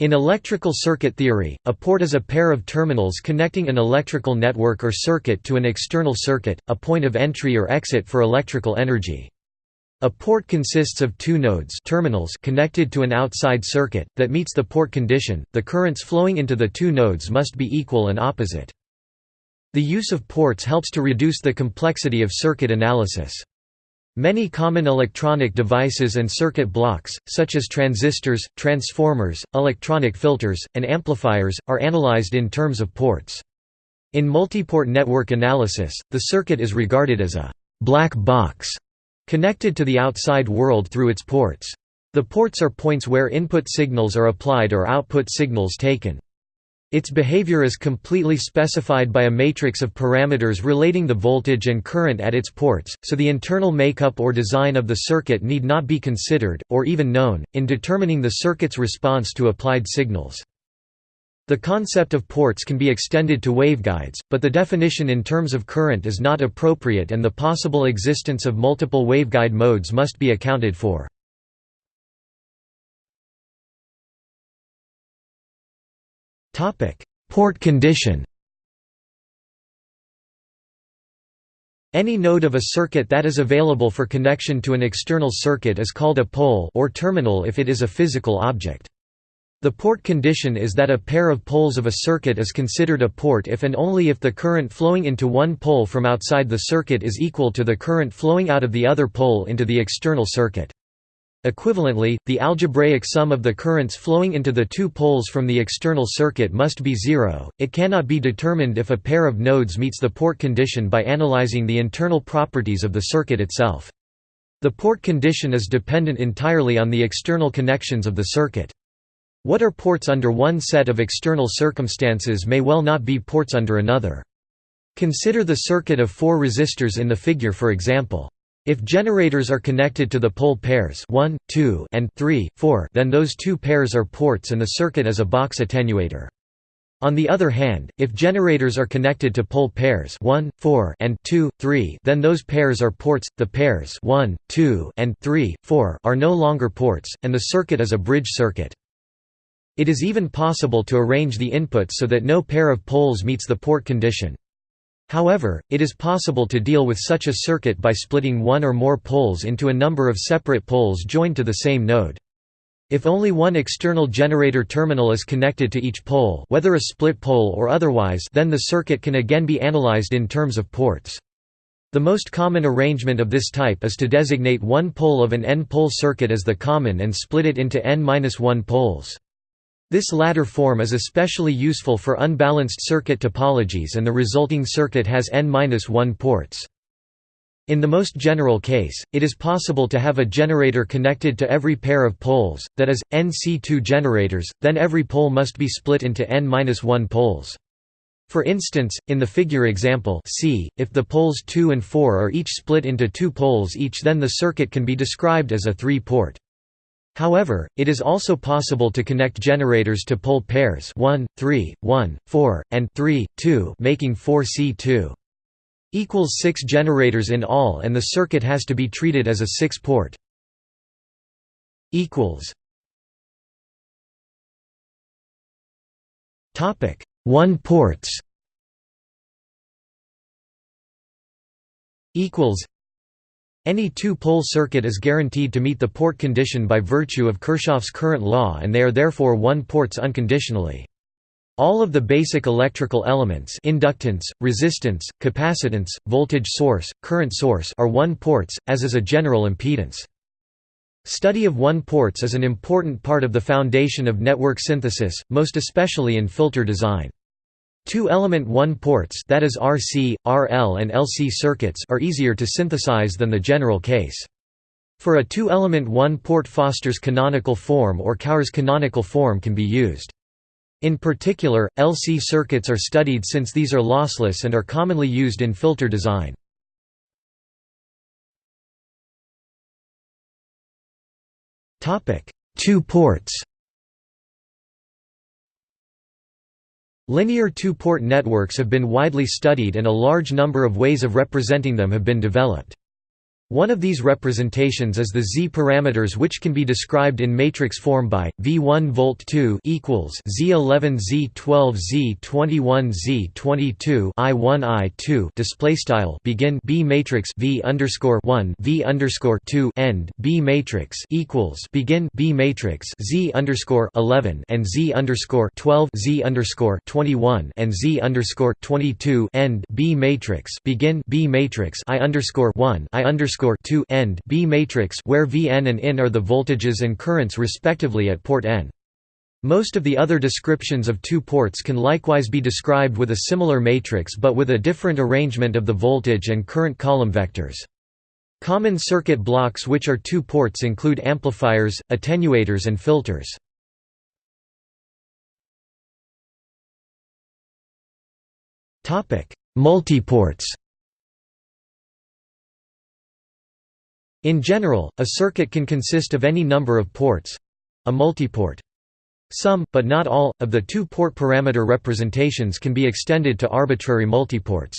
In electrical circuit theory, a port is a pair of terminals connecting an electrical network or circuit to an external circuit, a point of entry or exit for electrical energy. A port consists of two nodes terminals connected to an outside circuit, that meets the port condition, the currents flowing into the two nodes must be equal and opposite. The use of ports helps to reduce the complexity of circuit analysis. Many common electronic devices and circuit blocks, such as transistors, transformers, electronic filters, and amplifiers, are analyzed in terms of ports. In multiport network analysis, the circuit is regarded as a «black box» connected to the outside world through its ports. The ports are points where input signals are applied or output signals taken. Its behavior is completely specified by a matrix of parameters relating the voltage and current at its ports, so the internal makeup or design of the circuit need not be considered, or even known, in determining the circuit's response to applied signals. The concept of ports can be extended to waveguides, but the definition in terms of current is not appropriate and the possible existence of multiple waveguide modes must be accounted for. Port condition. Any node of a circuit that is available for connection to an external circuit is called a pole or terminal if it is a physical object. The port condition is that a pair of poles of a circuit is considered a port if and only if the current flowing into one pole from outside the circuit is equal to the current flowing out of the other pole into the external circuit. Equivalently, the algebraic sum of the currents flowing into the two poles from the external circuit must be zero. It cannot be determined if a pair of nodes meets the port condition by analyzing the internal properties of the circuit itself. The port condition is dependent entirely on the external connections of the circuit. What are ports under one set of external circumstances may well not be ports under another. Consider the circuit of four resistors in the figure for example. If generators are connected to the pole pairs 1, 2, and 3, 4, then those two pairs are ports and the circuit is a box attenuator. On the other hand, if generators are connected to pole pairs 1, 4, and 2, 3, then those pairs are ports. The pairs 1, 2, and 3, 4 are no longer ports, and the circuit is a bridge circuit. It is even possible to arrange the inputs so that no pair of poles meets the port condition. However, it is possible to deal with such a circuit by splitting one or more poles into a number of separate poles joined to the same node. If only one external generator terminal is connected to each pole whether a split pole or otherwise then the circuit can again be analyzed in terms of ports. The most common arrangement of this type is to designate one pole of an n-pole circuit as the common and split it into n-1 poles. This latter form is especially useful for unbalanced circuit topologies and the resulting circuit has n-1 ports. In the most general case, it is possible to have a generator connected to every pair of poles, that is, NC2 generators, then every pole must be split into n-1 poles. For instance, in the figure example C, if the poles 2 and 4 are each split into two poles each then the circuit can be described as a three-port. However, it is also possible to connect generators to pole pairs 1, 3, 1, 4, and 3, 2 making 4C2. Equals 6 generators in all and the circuit has to be treated as a 6-port. Equals. Topic 1 ports. Equals any two-pole circuit is guaranteed to meet the port condition by virtue of Kirchhoff's current law and they are therefore one-ports unconditionally. All of the basic electrical elements inductance, resistance, capacitance, voltage source, current source are one-ports, as is a general impedance. Study of one-ports is an important part of the foundation of network synthesis, most especially in filter design. Two-element one-ports that is RC, RL and LC circuits are easier to synthesize than the general case. For a two-element one-port Foster's canonical form or Cauer's canonical form can be used. In particular, LC circuits are studied since these are lossless and are commonly used in filter design. Two ports Linear two-port networks have been widely studied and a large number of ways of representing them have been developed. One of these representations is the Z parameters which can be described in matrix form by V1 volt 2 equals Z11 Z12 Z21 Z22 I1 I2 display style begin B matrix V underscore 1 V underscore 2 end B matrix equals begin B matrix Z underscore 11 and Z underscore 12 Z underscore 21 and Z underscore 22 end B matrix begin B matrix I underscore 1 I underscore underscore 2 end B matrix where Vn and In are the voltages and currents respectively at port N. Most of the other descriptions of two ports can likewise be described with a similar matrix but with a different arrangement of the voltage and current column vectors. Common circuit blocks which are two ports include amplifiers, attenuators and filters. Multiports In general, a circuit can consist of any number of ports—a multiport. Some, but not all, of the two-port parameter representations can be extended to arbitrary multiports.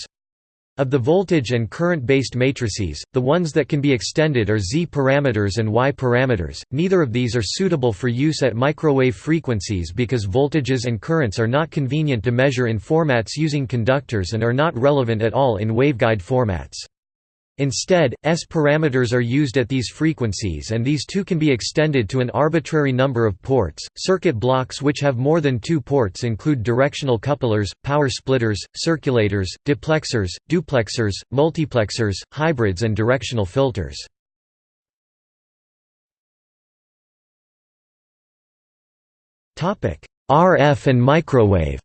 Of the voltage and current-based matrices, the ones that can be extended are Z parameters and Y parameters. Neither of these are suitable for use at microwave frequencies because voltages and currents are not convenient to measure in formats using conductors and are not relevant at all in waveguide formats. Instead, S parameters are used at these frequencies and these too can be extended to an arbitrary number of ports. Circuit blocks which have more than two ports include directional couplers, power splitters, circulators, diplexers, duplexers, multiplexers, hybrids and directional filters. RF and microwave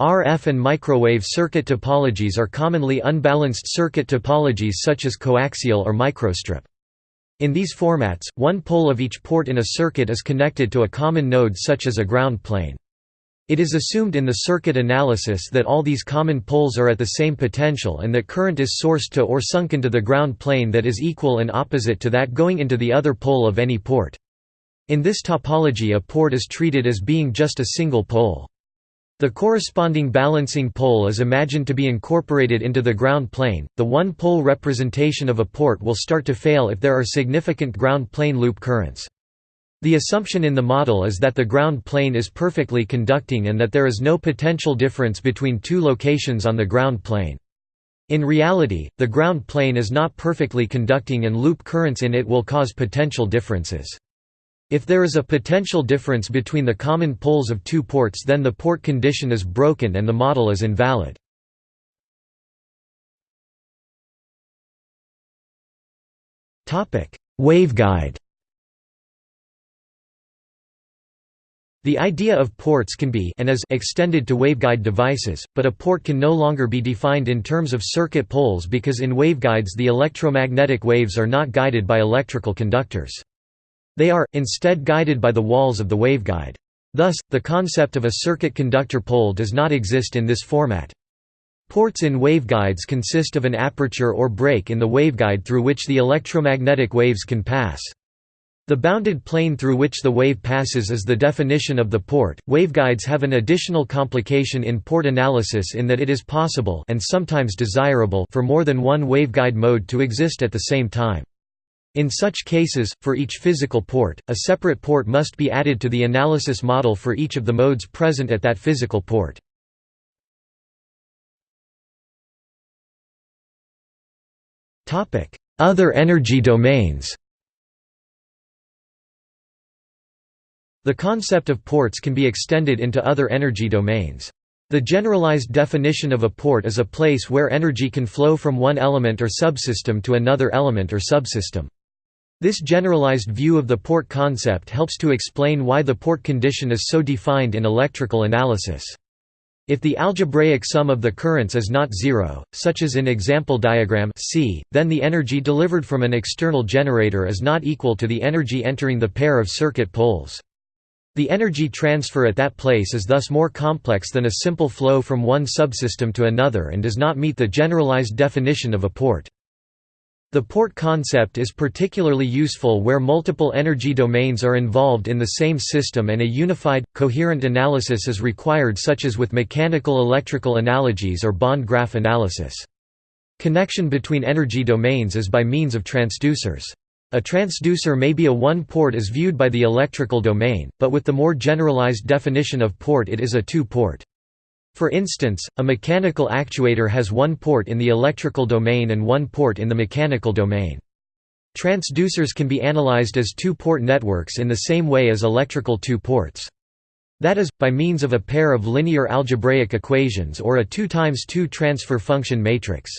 RF and microwave circuit topologies are commonly unbalanced circuit topologies such as coaxial or microstrip. In these formats, one pole of each port in a circuit is connected to a common node such as a ground plane. It is assumed in the circuit analysis that all these common poles are at the same potential and that current is sourced to or sunk into the ground plane that is equal and opposite to that going into the other pole of any port. In this topology a port is treated as being just a single pole. The corresponding balancing pole is imagined to be incorporated into the ground plane. The one pole representation of a port will start to fail if there are significant ground plane loop currents. The assumption in the model is that the ground plane is perfectly conducting and that there is no potential difference between two locations on the ground plane. In reality, the ground plane is not perfectly conducting and loop currents in it will cause potential differences. If there is a potential difference between the common poles of two ports then the port condition is broken and the model is invalid. Waveguide The idea of ports can be and is extended to waveguide devices, but a port can no longer be defined in terms of circuit poles because in waveguides the electromagnetic waves are not guided by electrical conductors. They are, instead guided by the walls of the waveguide. Thus, the concept of a circuit conductor pole does not exist in this format. Ports in waveguides consist of an aperture or break in the waveguide through which the electromagnetic waves can pass. The bounded plane through which the wave passes is the definition of the port. Waveguides have an additional complication in port analysis in that it is possible and sometimes desirable for more than one waveguide mode to exist at the same time. In such cases, for each physical port, a separate port must be added to the analysis model for each of the modes present at that physical port. Other energy domains The concept of ports can be extended into other energy domains. The generalized definition of a port is a place where energy can flow from one element or subsystem to another element or subsystem. This generalized view of the port concept helps to explain why the port condition is so defined in electrical analysis. If the algebraic sum of the currents is not zero, such as in example diagram C, then the energy delivered from an external generator is not equal to the energy entering the pair of circuit poles. The energy transfer at that place is thus more complex than a simple flow from one subsystem to another and does not meet the generalized definition of a port. The port concept is particularly useful where multiple energy domains are involved in the same system and a unified, coherent analysis is required such as with mechanical electrical analogies or bond graph analysis. Connection between energy domains is by means of transducers. A transducer may be a one-port as viewed by the electrical domain, but with the more generalized definition of port it is a two-port. For instance, a mechanical actuator has one port in the electrical domain and one port in the mechanical domain. Transducers can be analyzed as two-port networks in the same way as electrical two ports. That is, by means of a pair of linear algebraic equations or a 2 times 2 transfer function matrix.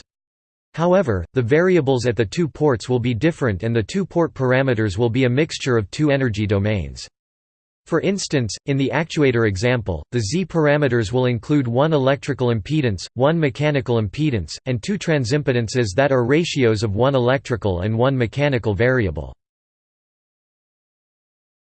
However, the variables at the two ports will be different and the two-port parameters will be a mixture of two energy domains. For instance, in the actuator example, the Z parameters will include one electrical impedance, one mechanical impedance, and two transimpedances that are ratios of one electrical and one mechanical variable.